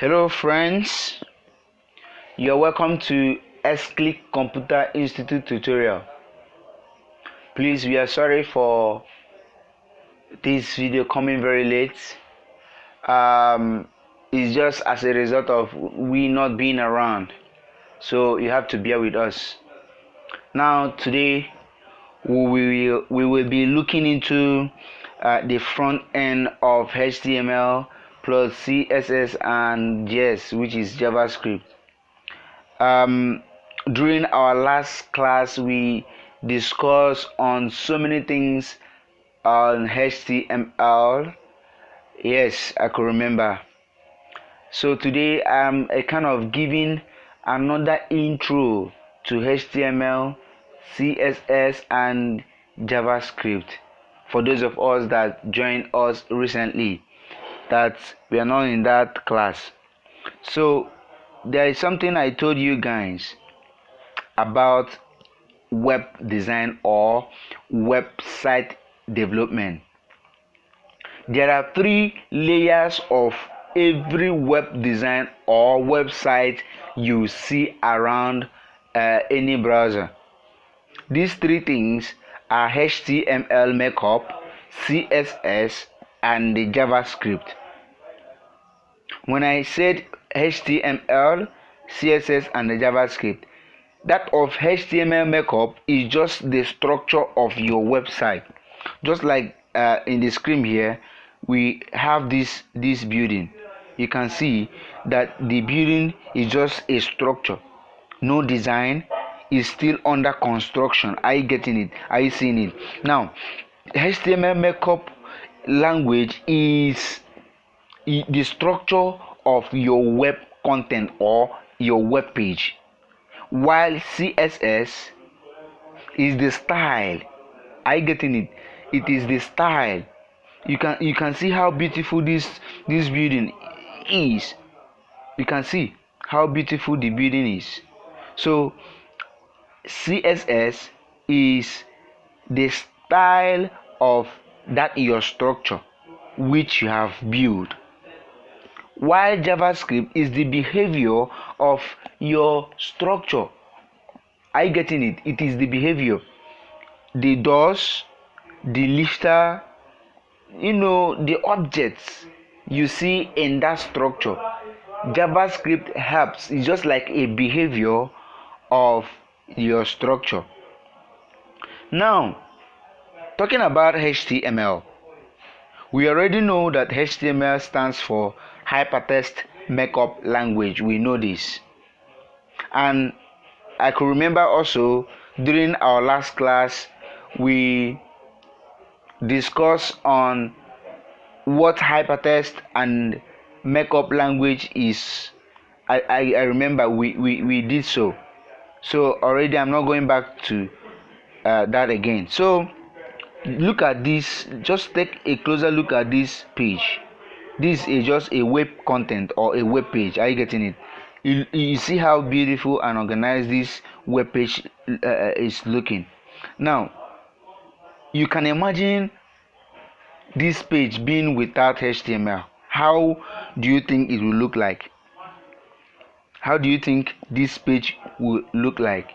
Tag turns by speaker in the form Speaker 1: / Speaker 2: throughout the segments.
Speaker 1: Hello, friends. You're welcome to S-Click Computer Institute tutorial. Please, we are sorry for this video coming very late. Um, it's just as a result of we not being around, so you have to bear with us. Now, today we will we will be looking into uh, the front end of HTML plus css and js which is javascript. Um, during our last class we discussed on so many things on html yes i could remember. So today i'm a kind of giving another intro to html css and javascript for those of us that joined us recently that we are not in that class. So there is something I told you guys about web design or website development. There are three layers of every web design or website you see around uh, any browser. These three things are HTML markup, CSS, and the JavaScript. When I said HTML, CSS, and JavaScript, that of HTML markup is just the structure of your website. Just like uh, in the screen here, we have this this building. You can see that the building is just a structure, no design. Is still under construction. Are you getting it? Are you seeing it? Now, HTML markup language is the structure of your web content or your web page. While css is the style are you getting it? It is the style. You can you can see how beautiful this this building is. You can see how beautiful the building is. So css is the style of that your structure which you have built while javascript is the behavior of your structure. Are you getting it? It is the behavior. The doors the lifter you know the objects you see in that structure. Javascript helps. It's just like a behavior of your structure. Now talking about html we already know that html stands for hypertext markup language. We know this. And i could remember also during our last class we discussed on what hypertext and markup language is. I, I, I remember we, we, we did so. So already i'm not going back to uh, that again. So look at this just take a closer look at this page. This is just a web content or a web page. Are you getting it? You, you see how beautiful and organized this web page uh, is looking. Now you can imagine this page being without html how do you think it will look like? How do you think this page will look like?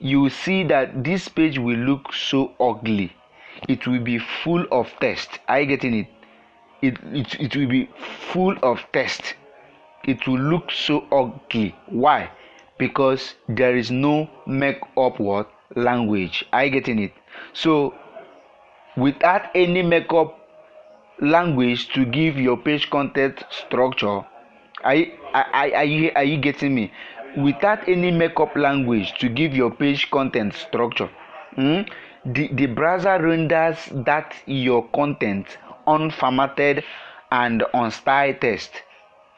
Speaker 1: You see that this page will look so ugly it will be full of text are you getting it? It, it, it will be full of text it will look so ugly. Why? Because there is no make up word language. Are you getting it? So without any markup language to give your page content structure are you, are, are, you, are you getting me? Without any markup language to give your page content structure hmm, the, the browser renders that your content unformatted and unstyled text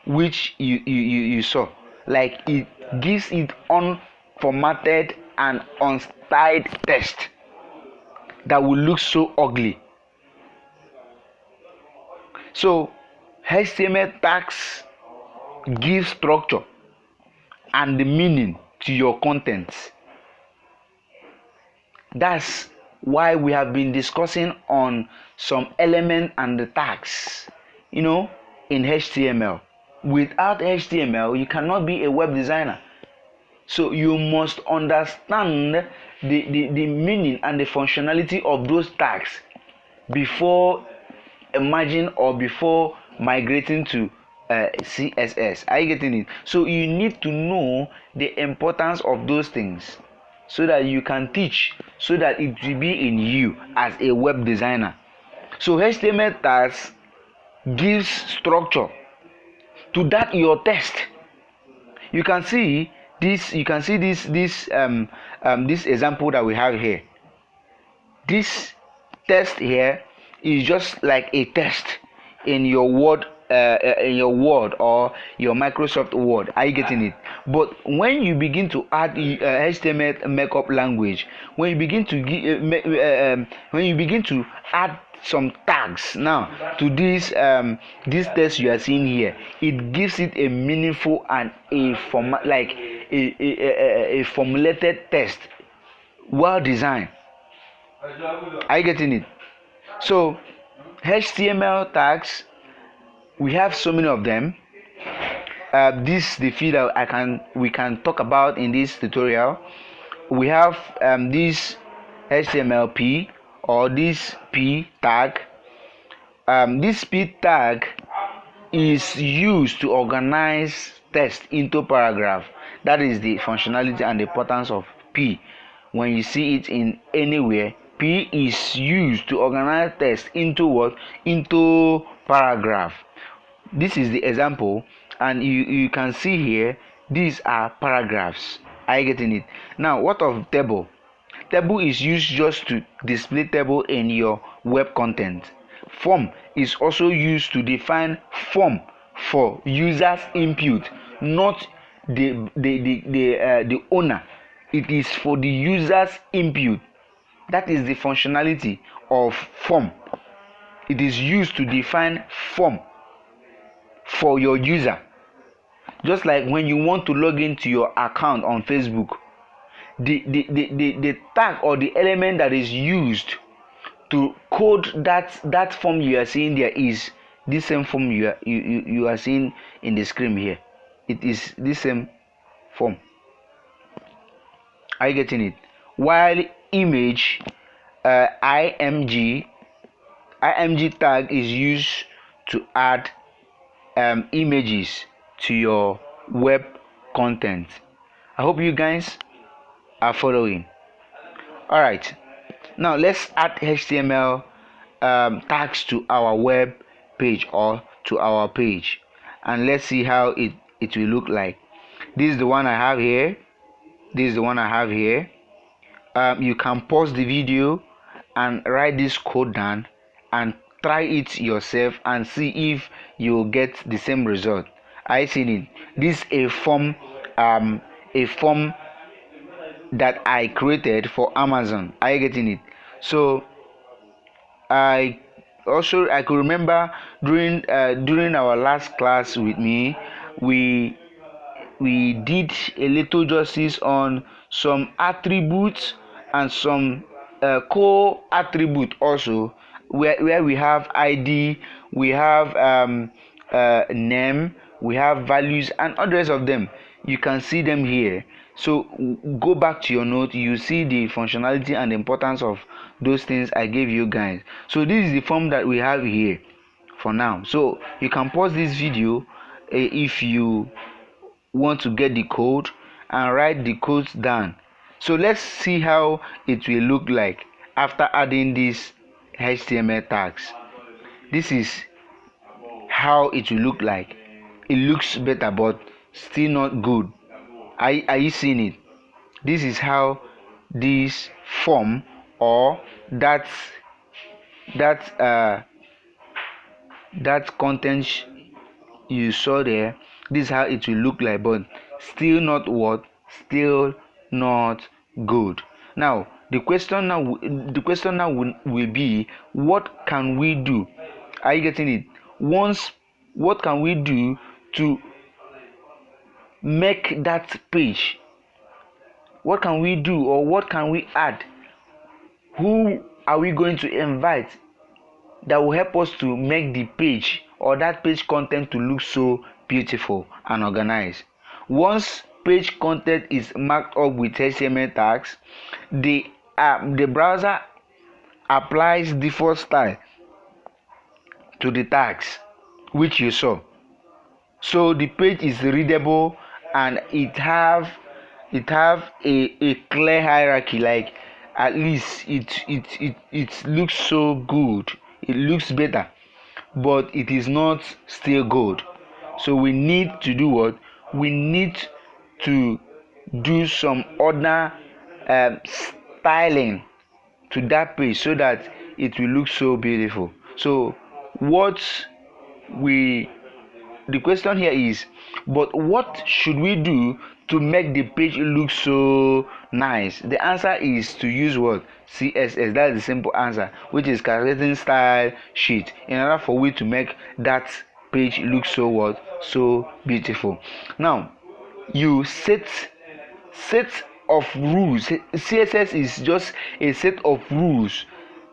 Speaker 1: which you, you, you, you saw. Like it gives it unformatted and unstyled text that will look so ugly. So html tags give structure and the meaning to your contents. That's why we have been discussing on some element and the tags you know in html without html you cannot be a web designer. So you must understand the, the, the meaning and the functionality of those tags before emerging or before migrating to uh, css are you getting it? So you need to know the importance of those things so that you can teach so that it will be in you as a web designer. So html tags gives structure to that your text you can see this you can see this this um, um this example that we have here. This test here is just like a test in your word uh, uh, in your word or your microsoft word. Are you getting it? But when you begin to add uh, html markup language when you begin to uh, uh, um, when you begin to add some tags now to this um, this you are seeing here it gives it a meaningful and a form like a, a, a, a formulated test well designed. Are you getting it? So html tags we have so many of them. Uh, this the few that i can we can talk about in this tutorial. We have um, this htmlp or this p tag. Um, this p tag is used to organize text into paragraph. That is the functionality and the importance of p. When you see it in anywhere p is used to organize text into what? Into paragraph this is the example and you you can see here these are paragraphs. Are you getting it? Now what of table? Table is used just to display table in your web content. Form is also used to define form for users input not the the the the, uh, the owner. It is for the users input. That is the functionality of form. It is used to define form for your user. Just like when you want to log into your account on facebook the the, the, the, the tag or the element that is used to code that that form you are seeing there is this same form you are you, you, you are seeing in the screen here. It is the same form. Are you getting it? While image uh, img img tag is used to add um, images to your web content. I hope you guys are following. All right. Now let's add html um, tags to our web page or to our page. And let's see how it it will look like. This is the one i have here. This is the one i have here. Um, you can pause the video and write this code down and try it yourself and see if you get the same result. I see it. This a form um a form that i created for amazon. Are you getting it? So i also i could remember during uh, during our last class with me we we did a little justice on some attributes and some uh, co-attribute also where, where we have id we have um, uh, name we have values and others of them you can see them here. So go back to your note you see the functionality and the importance of those things i gave you guys. So this is the form that we have here for now. So you can pause this video uh, if you want to get the code and write the codes down. So let's see how it will look like after adding these html tags. This is how it will look like. It looks better but still not good. Are, are you seeing it? This is how this form or that that uh that content you saw there this is how it will look like but still not what? Still not good. Now the question now the question now will, will be what can we do? Are you getting it? Once what can we do to make that page? What can we do or what can we add? Who are we going to invite that will help us to make the page or that page content to look so beautiful and organized? Once page content is marked up with html tags the um, the browser applies default style to the tags which you saw. So the page is readable and it have it have a, a clear hierarchy like at least it, it it it looks so good it looks better but it is not still good. So we need to do what? We need to do some other um, styling to that page so that it will look so beautiful. So what we the question here is but what should we do to make the page look so nice? The answer is to use what? Css that's the simple answer which is calculating style sheet in order for we to make that page look so what? So beautiful. Now you set set of rules. Css is just a set of rules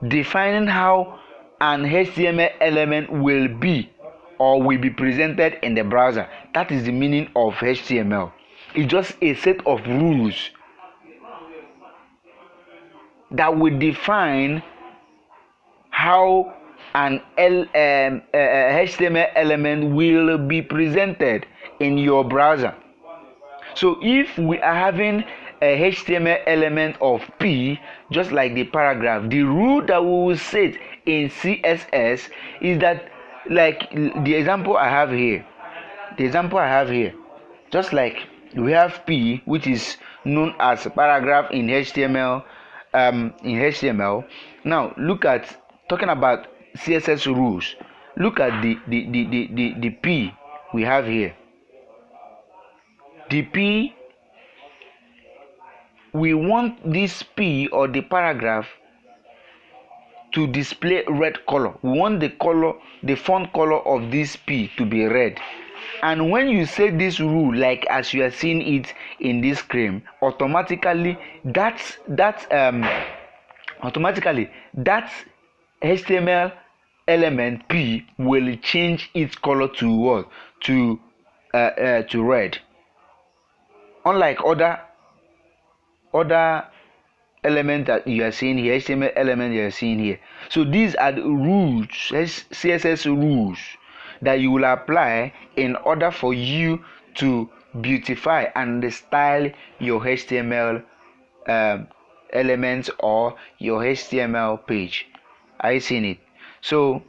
Speaker 1: defining how an html element will be or will be presented in the browser. That is the meaning of html it's just a set of rules that will define how an L, um, uh, HTML element will be presented in your browser. So if we are having a HTML element of P, just like the paragraph, the rule that we will set in CSS is that, like the example I have here, the example I have here, just like we have P, which is known as paragraph in HTML, um, in HTML. Now look at talking about css rules look at the the, the the the the p we have here the p we want this p or the paragraph to display red color. We want the color the font color of this p to be red. And when you say this rule like as you are seeing it in this screen automatically that that um automatically that html element p will change its color to what? To uh, uh, to red. Unlike other other element that you are seeing here html element you are seeing here. So these are the rules css rules that you will apply in order for you to beautify and style your html um, elements or your html page. Are you seeing it? So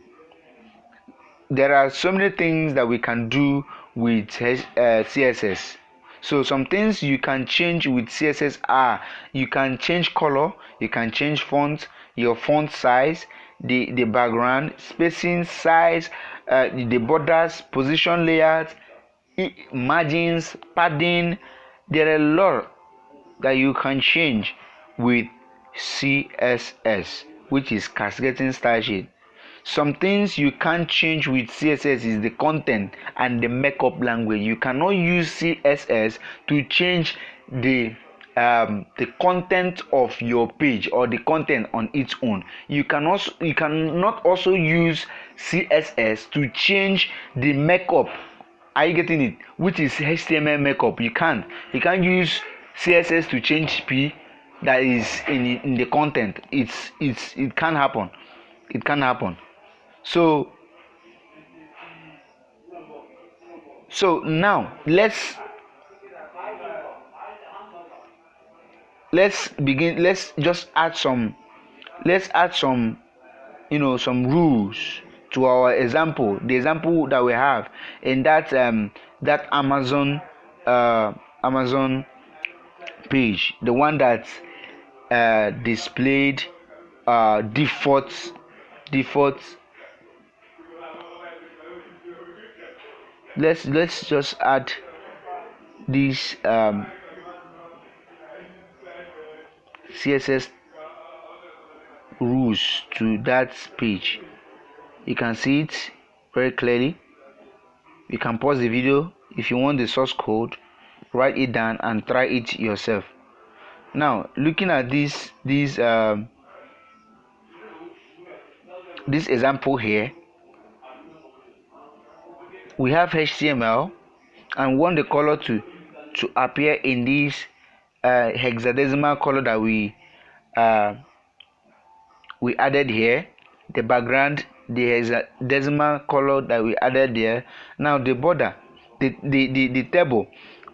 Speaker 1: there are so many things that we can do with uh, css so some things you can change with css are you can change color you can change font your font size the the background spacing size uh, the borders position layout margins padding. There are a lot that you can change with css which is cascading style sheet some things you can't change with css is the content and the markup language. You cannot use css to change the um, the content of your page or the content on its own. You can also you cannot also use css to change the markup are you getting it? Which is html markup you can't. You can't use css to change p that is in, in the content. It's it's it can happen. It can happen so so now let's let's begin let's just add some let's add some you know some rules to our example the example that we have in that um that amazon uh amazon page the one that uh displayed uh default default let's let's just add this um, css rules to that page. You can see it very clearly. You can pause the video if you want the source code. Write it down and try it yourself. Now looking at this this um, this example here we have HTML and want the color to to appear in this uh, hexadecimal color that we uh, we added here. The background the hexadecimal color that we added there. Now the border the the the, the table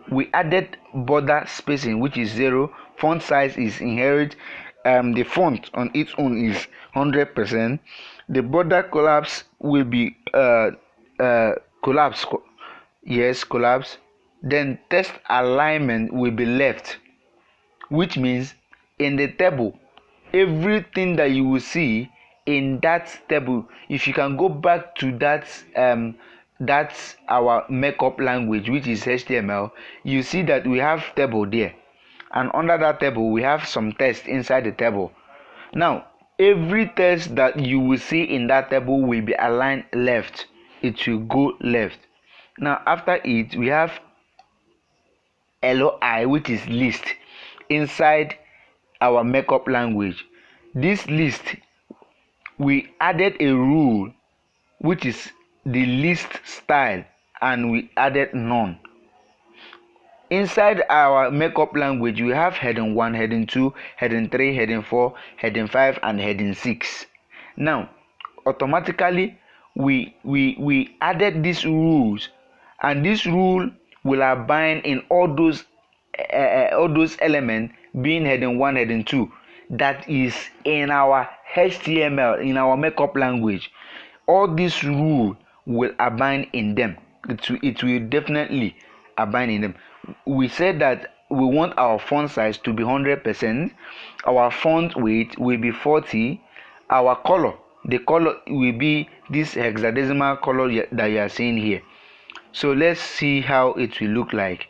Speaker 1: we added border spacing which is zero. Font size is inherit um, the font on its own is 100 percent. The border collapse will be uh, uh, collapse yes collapse then text alignment will be left which means in the table everything that you will see in that table if you can go back to that um, that's our markup language which is html you see that we have table there and under that table we have some text inside the table. Now every text that you will see in that table will be aligned left it will go left. Now after it we have loi which is list inside our markup language. This list we added a rule which is the list style and we added none. Inside our markup language we have heading 1 heading 2 heading 3 heading 4 heading 5 and heading 6 now automatically we we we added these rules and this rule will abide in all those uh, all those elements being heading 1 heading 2 that is in our html in our markup language. All these rules will abide in them. It will, it will definitely abide in them. We said that we want our font size to be 100% our font weight will be 40 our color the color will be this hexadecimal color that you are seeing here. So let's see how it will look like.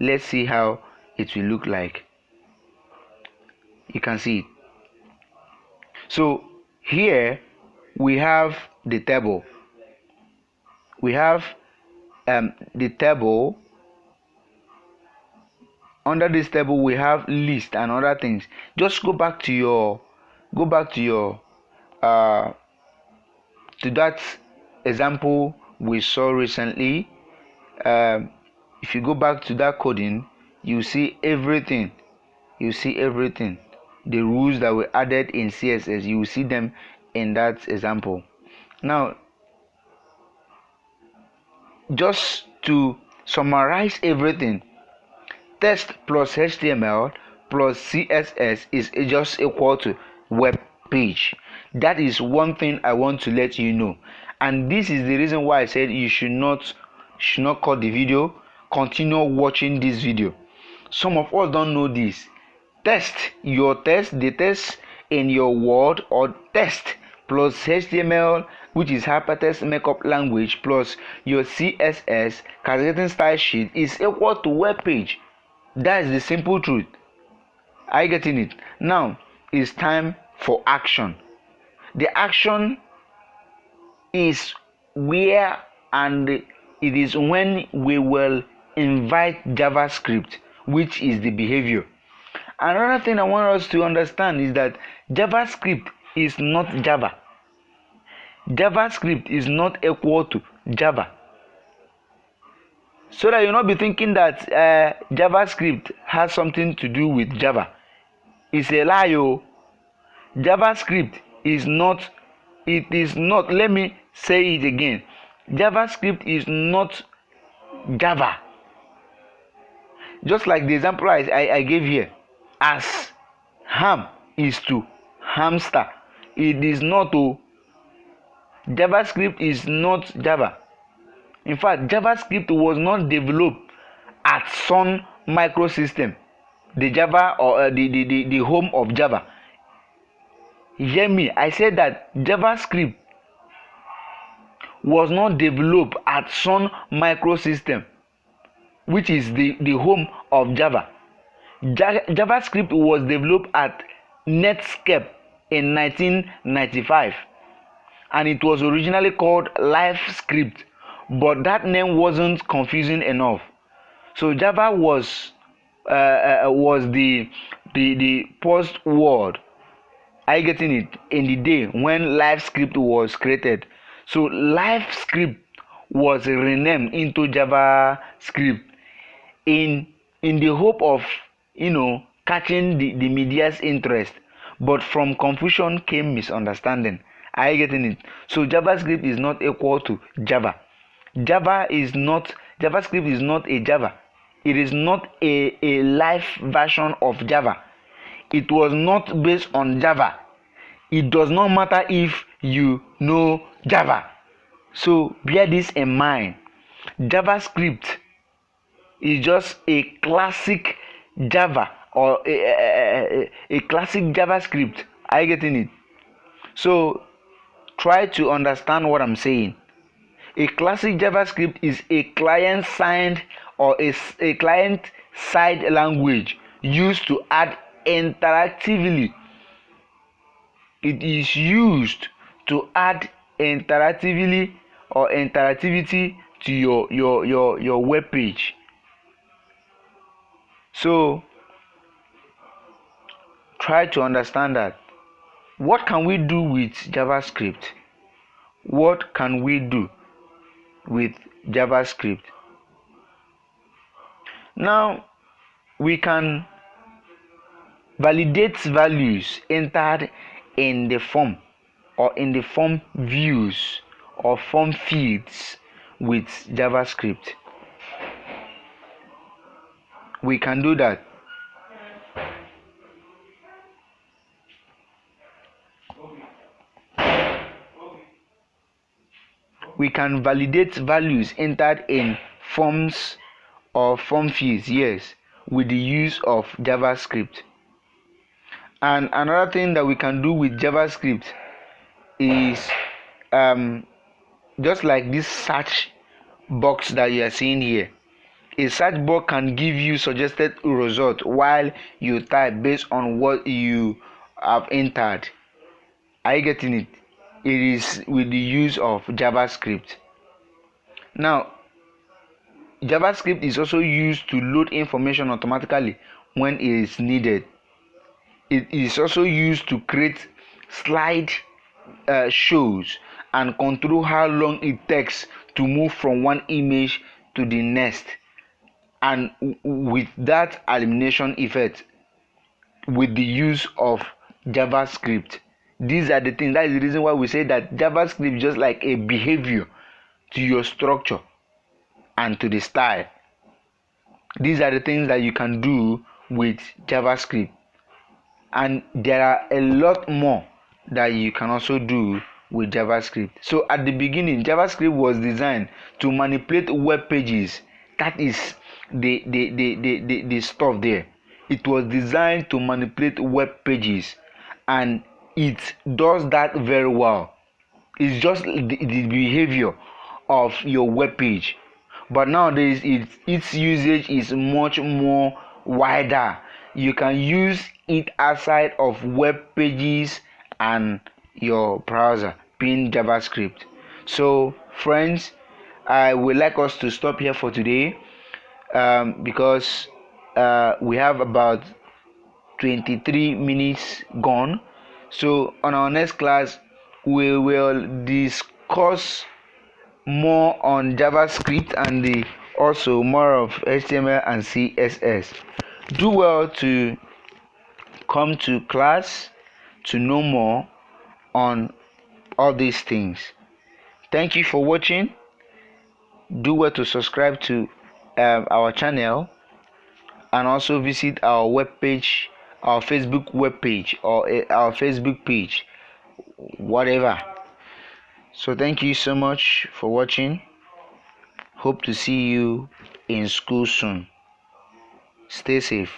Speaker 1: Let's see how it will look like. You can see it. So here we have the table. We have um, the table. Under this table we have list and other things. Just go back to your go back to your uh, to that example we saw recently um, if you go back to that coding you see everything. You see everything. The rules that were added in css you will see them in that example. Now just to summarize everything text plus html plus css is just equal to web page. That is one thing i want to let you know. And this is the reason why i said you should not should not cut the video. Continue watching this video. Some of us don't know this. Test your test the test in your word or test plus html which is hypertext markup language plus your css calculating style sheet is equal to web page. That is the simple truth. Are you getting it? Now it's time for action. The action is where and it is when we will invite javascript which is the behavior. Another thing i want us to understand is that javascript is not java. Javascript is not equal to java. So that you not be thinking that uh, javascript has something to do with java. It's a lie o javascript is not it is not let me say it again. Javascript is not java. Just like the example i i, I gave here as ham is to hamster it is not o javascript is not java. In fact javascript was not developed at sun microsystem the java or uh, the, the the the home of java hear me? I said that javascript was not developed at sun microsystem which is the the home of java. Ja javascript was developed at netscape in 1995 and it was originally called livescript but that name wasn't confusing enough. So java was uh, uh, was the the the post word are you getting it in the day when Live Script was created so Live Script was renamed into JavaScript in in the hope of you know catching the, the media's interest. But from confusion came misunderstanding. Are you getting it? So JavaScript is not equal to Java. Java is not JavaScript is not a Java. It is not a, a live version of Java. It was not based on Java. It does not matter if you know Java. So bear this in mind. JavaScript is just a classic Java or a, a, a, classic JavaScript. Are you getting it? So try to understand what I'm saying. A classic JavaScript is a client side or a, a client side language used to add interactively. It is used to add interactively or interactivity to your your your your web page. So try to understand that. What can we do with JavaScript? What can we do? with JavaScript. Now we can validate values entered in the form or in the form views or form fields with JavaScript. We can do that. we can validate values entered in forms or form fields yes with the use of javascript and another thing that we can do with javascript is um, just like this search box that you are seeing here. A search box can give you suggested result while you type based on what you have entered. Are you getting it? It is with the use of javascript. Now javascript is also used to load information automatically when it is needed it is also used to create slide uh, shows and control how long it takes to move from one image to the next. And with that elimination effect with the use of javascript. These are the things that is the reason why we say that javascript just like a behavior to your structure and to the style. These are the things that you can do with javascript and there are a lot more that you can also do with javascript. So at the beginning javascript was designed to manipulate web pages. That is the the the the, the, the stuff there. It was designed to manipulate web pages. And it does that very well. It's just the, the behavior of your web page. But nowadays it, its usage is much more wider you can use it outside of web pages and your browser being javascript. So friends i would like us to stop here for today um, because uh, we have about 23 minutes gone. So on our next class we will discuss more on javascript and the, also more of html and css do well to come to class to know more on all these things. Thank you for watching. Do well to subscribe to um, our channel and also visit our webpage our facebook web page or uh, our facebook page whatever. So thank you so much for watching. Hope to see you in school soon stay safe